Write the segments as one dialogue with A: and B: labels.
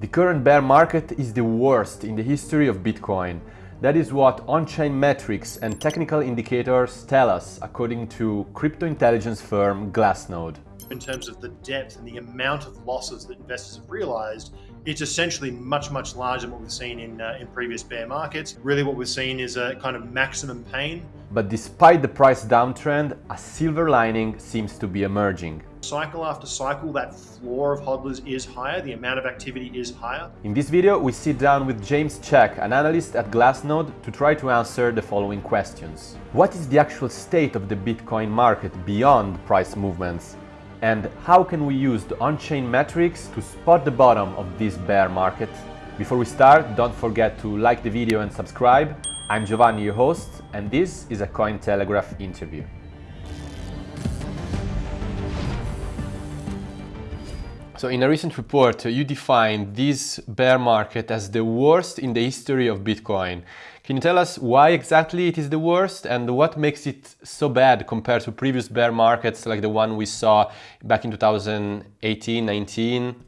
A: The current bear market is the worst in the history of Bitcoin. That is what on-chain metrics and technical indicators tell us, according to crypto intelligence firm Glassnode.
B: In terms of the depth and the amount of losses that investors have realized, it's essentially much, much larger than what we've seen in, uh, in previous bear markets. Really what we've seen is a kind of maximum pain.
A: But despite the price downtrend, a silver lining seems to be emerging.
B: Cycle after cycle, that floor of hodlers is higher, the amount of activity is higher.
A: In this video, we sit down with James Check, an analyst at Glassnode, to try to answer the following questions. What is the actual state of the Bitcoin market beyond price movements? And how can we use the on-chain metrics to spot the bottom of this bear market? Before we start, don't forget to like the video and subscribe. I'm Giovanni, your host, and this is a Cointelegraph interview. So in a recent report, you defined this bear market as the worst in the history of Bitcoin. Can you tell us why exactly it is the worst and what makes it so bad compared to previous bear markets like the one we saw back in 2018, 19?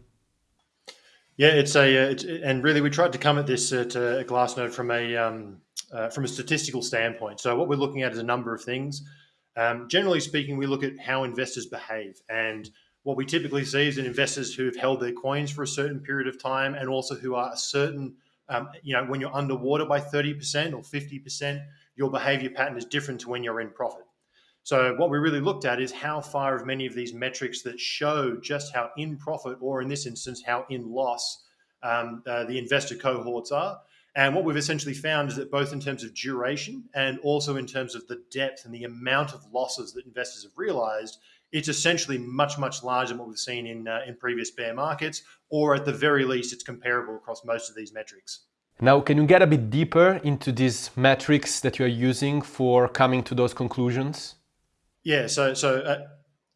B: Yeah, it's a, uh, it's, and really we tried to come at this at a Glassnode from a um, uh, from a statistical standpoint. So what we're looking at is a number of things. Um, generally speaking, we look at how investors behave and what we typically see is in investors who have held their coins for a certain period of time and also who are a certain, um, you know, when you're underwater by 30% or 50%, your behavior pattern is different to when you're in profit. So what we really looked at is how far of many of these metrics that show just how in profit, or in this instance, how in loss um, uh, the investor cohorts are. And what we've essentially found is that both in terms of duration and also in terms of the depth and the amount of losses that investors have realized, it's essentially much, much larger than what we've seen in, uh, in previous bear markets, or at the very least, it's comparable across most of these metrics.
A: Now, can you get a bit deeper into these metrics that you're using for coming to those conclusions?
B: Yeah, so, so uh,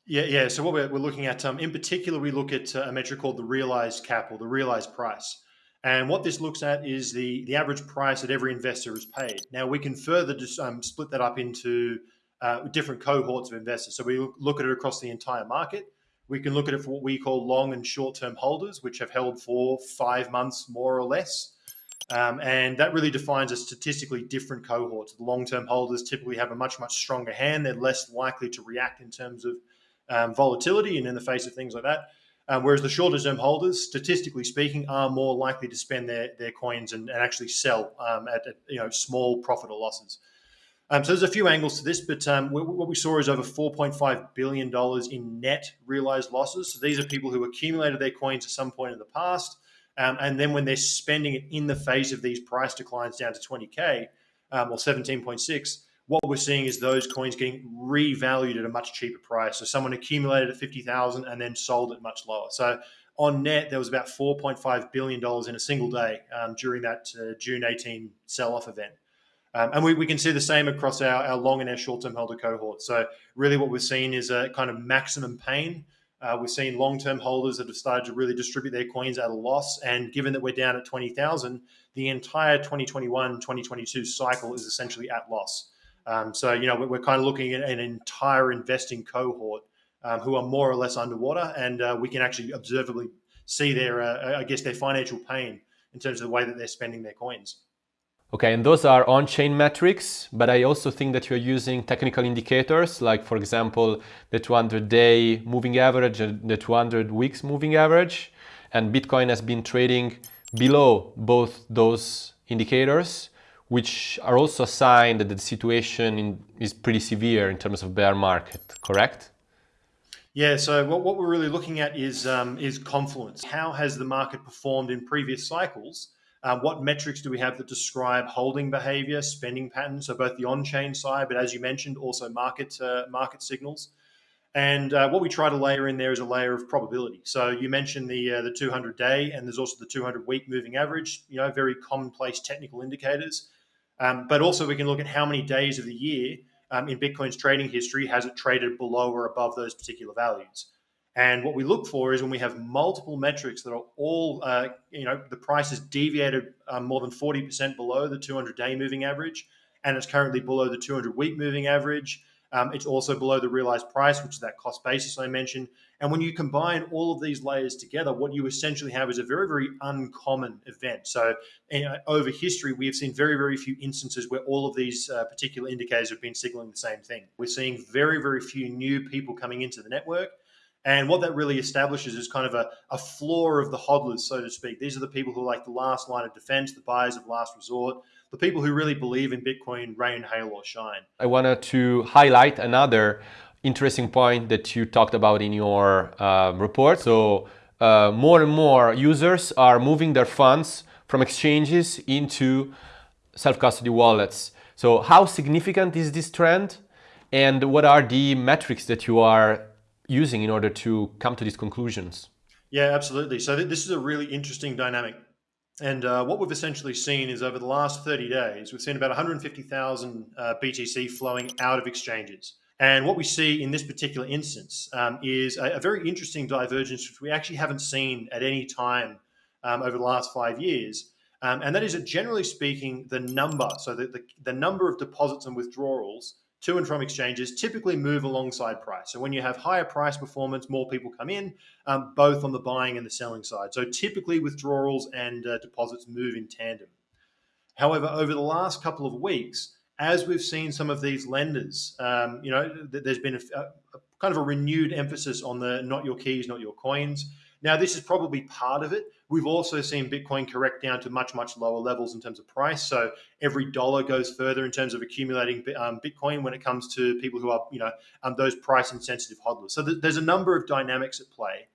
B: yeah, yeah. So what we're, we're looking at, um, in particular, we look at uh, a metric called the realized cap or the realized price. And what this looks at is the, the average price that every investor has paid. Now, we can further just um, split that up into uh, different cohorts of investors. So we look at it across the entire market. We can look at it for what we call long and short term holders, which have held for five months more or less. Um, and that really defines a statistically different cohort. The long term holders typically have a much, much stronger hand. They're less likely to react in terms of um, volatility and in the face of things like that. Um, whereas the shorter term holders, statistically speaking, are more likely to spend their, their coins and, and actually sell um, at, at, you know small profit or losses. Um, so there's a few angles to this, but um, what we saw is over $4.5 billion in net realized losses. So these are people who accumulated their coins at some point in the past. Um, and then when they're spending it in the face of these price declines down to 20K um, or 17.6, what we're seeing is those coins getting revalued at a much cheaper price. So someone accumulated at 50,000 and then sold it much lower. So on net, there was about $4.5 billion in a single day um, during that uh, June 18 sell off event. Um, and we, we can see the same across our, our long and our short term holder cohorts. So, really, what we're seeing is a kind of maximum pain. Uh, we're seeing long term holders that have started to really distribute their coins at a loss. And given that we're down at 20,000, the entire 2021 2022 cycle is essentially at loss. Um, so, you know, we're, we're, kind of looking at an entire investing cohort um, who are more or less underwater. And uh, we can actually observably see their, uh, I guess, their financial pain in terms of the way that they're spending their coins.
A: Okay, and those are on-chain metrics, but I also think that you're using technical indicators, like for example, the 200-day moving average and the 200 weeks moving average. And Bitcoin has been trading below both those indicators, which are also a sign that the situation in, is pretty severe in terms of bear market, correct?
B: Yeah, so what, what we're really looking at is, um, is confluence. How has the market performed in previous cycles? Um, what metrics do we have that describe holding behavior, spending patterns? So both the on-chain side, but as you mentioned, also market uh, market signals. And uh, what we try to layer in there is a layer of probability. So you mentioned the uh, the 200 day, and there's also the 200 week moving average. You know, very commonplace technical indicators. Um, but also we can look at how many days of the year um, in Bitcoin's trading history has it traded below or above those particular values. And what we look for is when we have multiple metrics that are all, uh, you know, the price is deviated um, more than 40% below the 200 day moving average, and it's currently below the 200 week moving average. Um, it's also below the realized price, which is that cost basis I mentioned. And when you combine all of these layers together, what you essentially have is a very, very uncommon event. So, you know, over history, we have seen very, very few instances where all of these uh, particular indicators have been signaling the same thing. We're seeing very, very few new people coming into the network. And what that really establishes is kind of a, a floor of the hodlers, so to speak. These are the people who are like the last line of defense, the buyers of last resort, the people who really believe in Bitcoin rain, hail, or shine.
A: I wanted to highlight another interesting point that you talked about in your uh, report. So uh, more and more users are moving their funds from exchanges into self-custody wallets. So how significant is this trend? And what are the metrics that you are using in order to come to these conclusions?
B: Yeah, absolutely. So th this is a really interesting dynamic. And uh, what we've essentially seen is over the last 30 days, we've seen about 150,000 uh, BTC flowing out of exchanges. And what we see in this particular instance um, is a, a, very interesting divergence, which we actually haven't seen at any time um, over the last five years. Um, and that is that generally speaking, the number, so the, the, the number of deposits and withdrawals to and from exchanges typically move alongside price. So when you have higher price performance, more people come in, um, both on the buying and the selling side. So typically withdrawals and uh, deposits move in tandem. However, over the last couple of weeks, as we've seen some of these lenders, um, you know, there's been a, a, kind of a renewed emphasis on the not your keys, not your coins. Now, this is probably part of it. We've also seen Bitcoin correct down to much, much lower levels in terms of price. So every dollar goes further in terms of accumulating um, Bitcoin when it comes to people who are, you know, um, those price insensitive hodlers. So th there's a number of dynamics at play.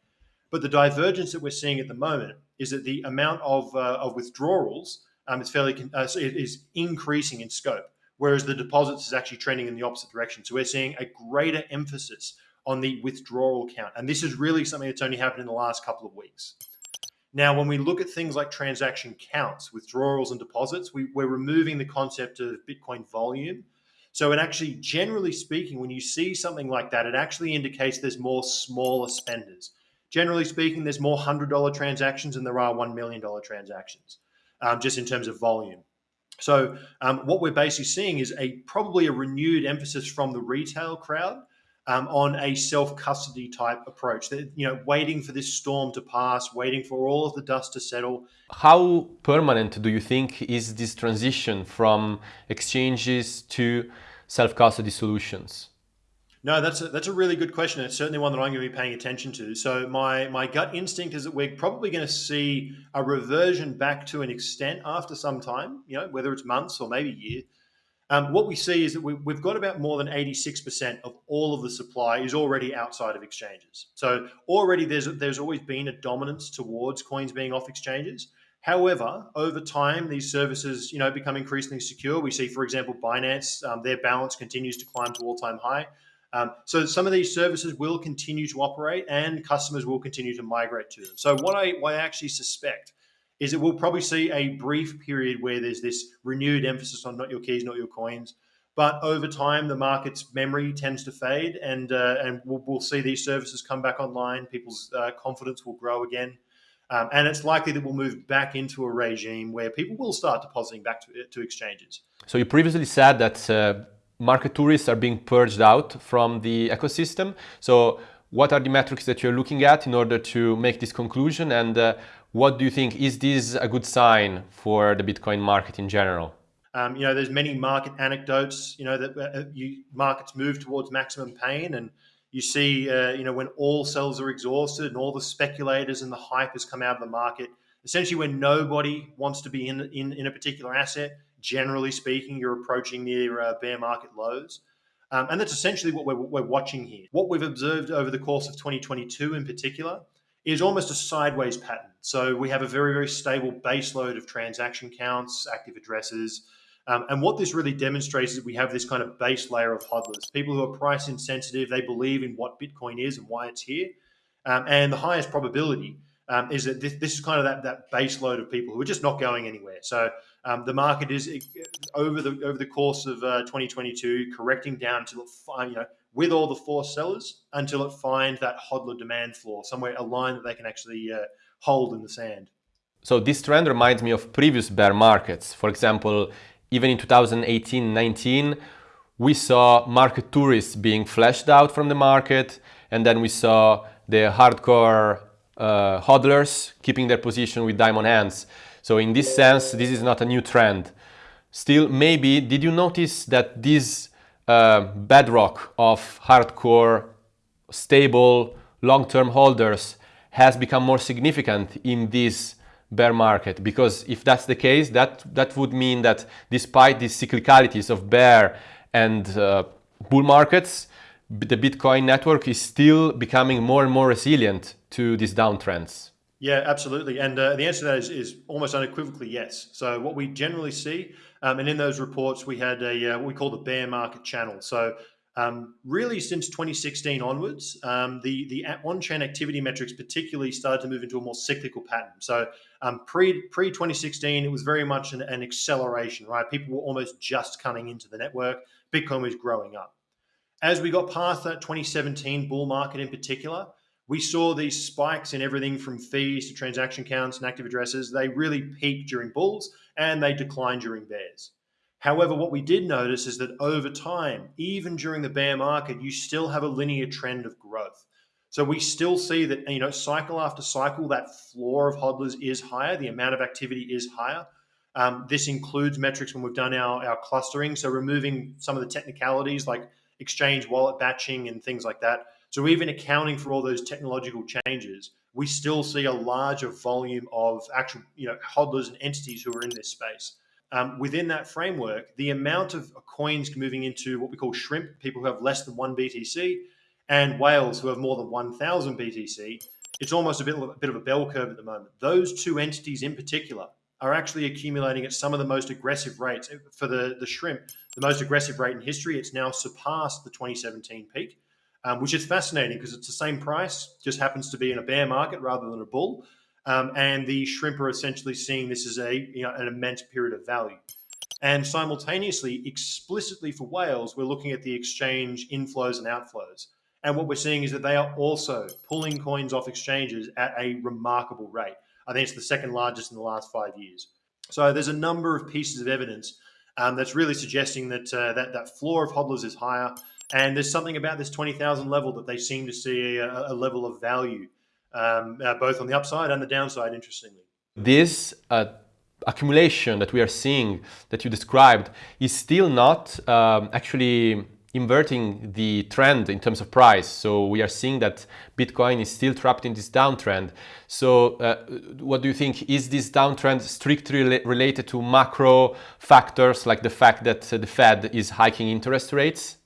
B: But the divergence that we're seeing at the moment is that the amount of, uh, of withdrawals um, is fairly uh, is increasing in scope, whereas the deposits is actually trending in the opposite direction. So we're seeing a greater emphasis on the withdrawal count. And this is really something that's only happened in the last couple of weeks. Now, when we look at things like transaction counts, withdrawals and deposits, we, we're removing the concept of Bitcoin volume. So it actually, generally speaking, when you see something like that, it actually indicates there's more smaller spenders. Generally speaking, there's more $100 transactions than there are $1 million transactions, um, just in terms of volume. So um, what we're basically seeing is a probably a renewed emphasis from the retail crowd um, on a self-custody type approach. That you know, waiting for this storm to pass, waiting for all of the dust to settle.
A: How permanent do you think is this transition from exchanges to self-custody solutions?
B: No, that's a, that's a really good question. It's certainly one that I'm going to be paying attention to. So my my gut instinct is that we're probably going to see a reversion back to an extent after some time. You know, whether it's months or maybe years um, what we see is that we, have got about more than 86% of all of the supply is already outside of exchanges. So already there's there's always been a dominance towards coins being off exchanges. However, over time, these services, you know, become increasingly secure. We see, for example, Binance, um, their balance continues to climb to all-time high. Um, so some of these services will continue to operate, and customers will continue to migrate to them. So what I, what I actually suspect is that we'll probably see a brief period where there's this renewed emphasis on not your keys, not your coins. But over time, the market's memory tends to fade, and uh, and we'll, we'll, see these services come back online. People's uh, confidence will grow again, um, and it's likely that we'll move back into a regime where people will start depositing back to, to exchanges.
A: So you previously said that uh, market tourists are being purged out from the ecosystem. So what are the metrics that you're looking at in order to make this conclusion, and uh, what do you think? Is this a good sign for the Bitcoin market in general?
B: Um, you know, there's many market anecdotes, you know, that uh, you, markets move towards maximum pain and you see, uh, you know, when all cells are exhausted and all the speculators and the hype has come out of the market, essentially when nobody wants to be in, in, in a particular asset, generally speaking, you're approaching near uh, bear market lows. Um, and that's essentially what we're, we're watching here. What we've observed over the course of 2022 in particular is almost a sideways pattern. So we have a very, very stable base load of transaction counts, active addresses. Um, and what this really demonstrates is we have this kind of base layer of hodlers, people who are price insensitive, they believe in what Bitcoin is and why it's here. Um, and the highest probability um, is that this, this, is kind of that, that base load of people who are just not going anywhere. So um, the market is over the over the course of uh, 2022 correcting down to the you know with all the forced sellers until it finds that hodler demand floor, somewhere a line that they can actually uh, hold in the sand.
A: So this trend reminds me of previous bear markets. For example, even in 2018-19, we saw market tourists being flashed out from the market, and then we saw the hardcore uh, hodlers keeping their position with diamond hands. So in this sense, this is not a new trend. Still, maybe, did you notice that this uh, bedrock of hardcore, stable, long-term holders has become more significant in this bear market? Because if that's the case, that, that would mean that despite these cyclicalities of bear and uh, bull markets, the Bitcoin network is still becoming more and more resilient to these downtrends.
B: Yeah, absolutely. And uh, the answer to that is, is, almost unequivocally yes. So what we generally see, um, and in those reports, we had a uh, what we call the bear market channel. So um, really, since 2016 onwards, um, the the on-chain activity metrics particularly started to move into a more cyclical pattern. So um, pre pre 2016, it was very much an, an acceleration, right? People were almost just coming into the network. Bitcoin was growing up. As we got past that 2017 bull market in particular, we saw these spikes in everything from fees to transaction counts and active addresses. They really peaked during bulls and they declined during bears. However, what we did notice is that over time, even during the bear market, you still have a linear trend of growth. So we still see that, you know, cycle after cycle, that floor of hodlers is higher, the amount of activity is higher. Um, this includes metrics when we've done our, our clustering. So removing some of the technicalities like exchange wallet batching and things like that. So even accounting for all those technological changes, we still see a larger volume of actual, you know, hodlers and entities who are in this space. Um, within that framework, the amount of coins moving into what we call shrimp, people who have less than one BTC, and whales who have more than 1,000 BTC, it's almost a bit, a bit of a bell curve at the moment. Those two entities in particular are actually accumulating at some of the most aggressive rates. For the, the shrimp, the most aggressive rate in history, it's now surpassed the 2017 peak um, which is fascinating because it's the same price, just happens to be in a bear market rather than a bull. Um, and the shrimp are essentially seeing this as a you know, an immense period of value. And simultaneously, explicitly for whales, we're looking at the exchange inflows and outflows. And what we're seeing is that they are also pulling coins off exchanges at a remarkable rate. I think it's the second largest in the last five years. So there's a number of pieces of evidence um, that's really suggesting that, uh, that that floor of hodlers is higher. And there's something about this 20,000 level that they seem to see a, a level of value, um, uh, both on the upside and the downside, interestingly.
A: This uh, accumulation that we are seeing that you described is still not um, actually inverting the trend in terms of price. So we are seeing that Bitcoin is still trapped in this downtrend. So uh, what do you think? Is this downtrend strictly related to macro factors like the fact that the Fed is hiking interest rates?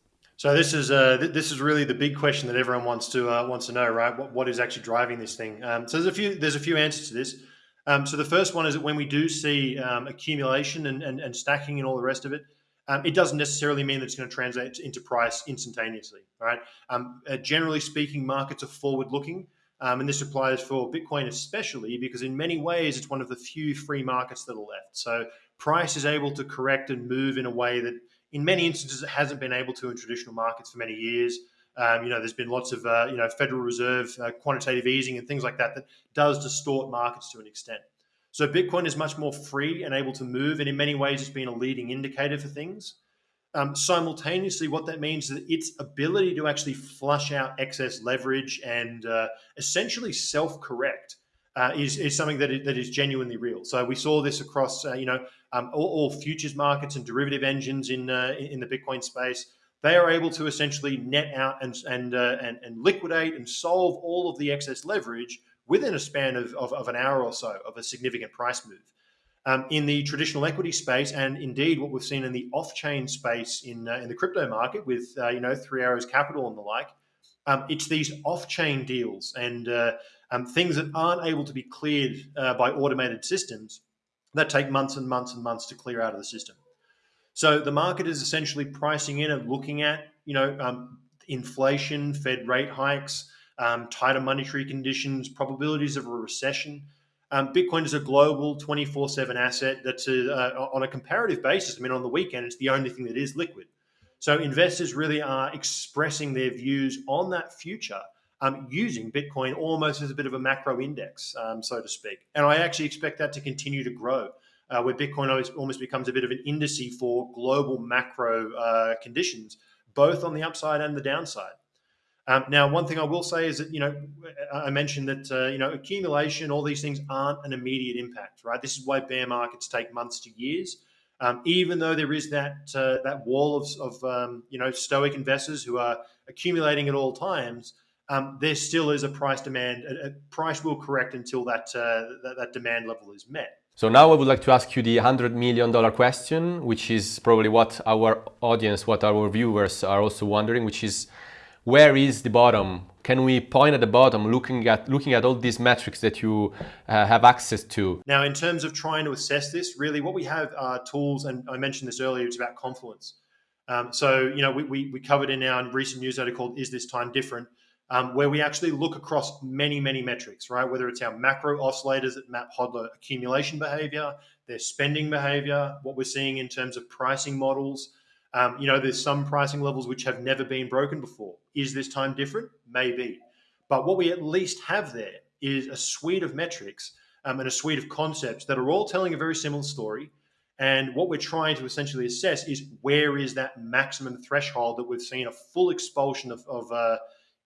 B: So this is uh, th this is really the big question that everyone wants to uh, wants to know, right? What, what is actually driving this thing? Um, so there's a few there's a few answers to this. Um, so the first one is that when we do see um, accumulation and, and, and, stacking and all the rest of it, um, it doesn't necessarily mean that it's going to translate into price instantaneously, right? Um, uh, generally speaking, markets are forward looking. Um, and this applies for Bitcoin especially because in many ways it's one of the few free markets that are left. So price is able to correct and move in a way that in many instances, it hasn't been able to in traditional markets for many years. Um, you know, there's been lots of uh, you know Federal Reserve uh, quantitative easing and things like that that does distort markets to an extent. So Bitcoin is much more free and able to move, and in many ways, it's been a leading indicator for things. Um, simultaneously, what that means is that its ability to actually flush out excess leverage and uh, essentially self-correct uh, is, is something that is, that is genuinely real. So we saw this across, uh, you know, um, all, all, futures markets and derivative engines in uh, in the Bitcoin space. They are able to essentially net out and and, uh, and, and liquidate and solve all of the excess leverage within a span of, of, of an hour or so of a significant price move. Um, in the traditional equity space, and indeed what we've seen in the off-chain space in uh, in the crypto market with uh, you know Three Arrows Capital and the like, um, it's these off-chain deals and uh, um, things that aren't able to be cleared uh, by automated systems that take months and months and months to clear out of the system. So the market is essentially pricing in and looking at, you know, um, inflation, Fed rate hikes, um, tighter monetary conditions, probabilities of a recession. Um, Bitcoin is a global 24/7 asset that's a, uh, on a comparative basis. I mean, on the weekend, it's the only thing that is liquid. So investors really are expressing their views on that future um, using Bitcoin almost as a bit of a macro index, um, so to speak. And I actually expect that to continue to grow. uh, where Bitcoin almost becomes a bit of an indice for global macro uh, conditions, both on the upside and the downside. Um, now, one thing I will say is that you know I mentioned that uh, you know accumulation, all these things aren't an immediate impact, right? This is why bear markets take months to years. Um, even though there is that uh, that wall of, of um, you know stoic investors who are accumulating at all times, um, there still is a price demand. A, a price will correct until that, uh, that, that demand level is met.
A: So now I would like to ask you the $100 million question, which is probably what our audience, what our viewers are also wondering, which is where is the bottom? Can we point at the bottom looking at looking at all these metrics that you uh, have access to?
B: Now, in terms of trying to assess this, really what we have are tools, and I mentioned this earlier, it's about confluence. Um, so, you know, we, we, we, covered in our recent newsletter called Is This Time Different? Um, where we actually look across many, many metrics, right? Whether it's our macro oscillators that map hodler accumulation behavior, their spending behavior, what we're seeing in terms of pricing models. Um, you know, there's some pricing levels which have never been broken before. Is this time different? Maybe. But what we at least have there is a suite of metrics um, and a suite of concepts that are all telling a very similar story. And what we're trying to essentially assess is where is that maximum threshold that we've seen a full expulsion of, of uh,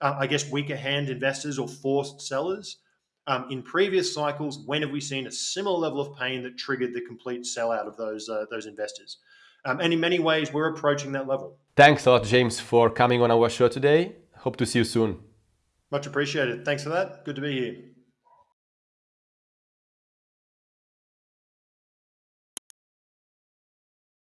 B: uh, I guess, weaker hand investors or forced sellers. Um, in previous cycles, when have we seen a similar level of pain that triggered the complete sellout of those uh, those investors? Um, and in many ways, we're approaching that level.
A: Thanks a lot, James, for coming on our show today. Hope to see you soon.
B: Much appreciated. Thanks for that. Good to be here.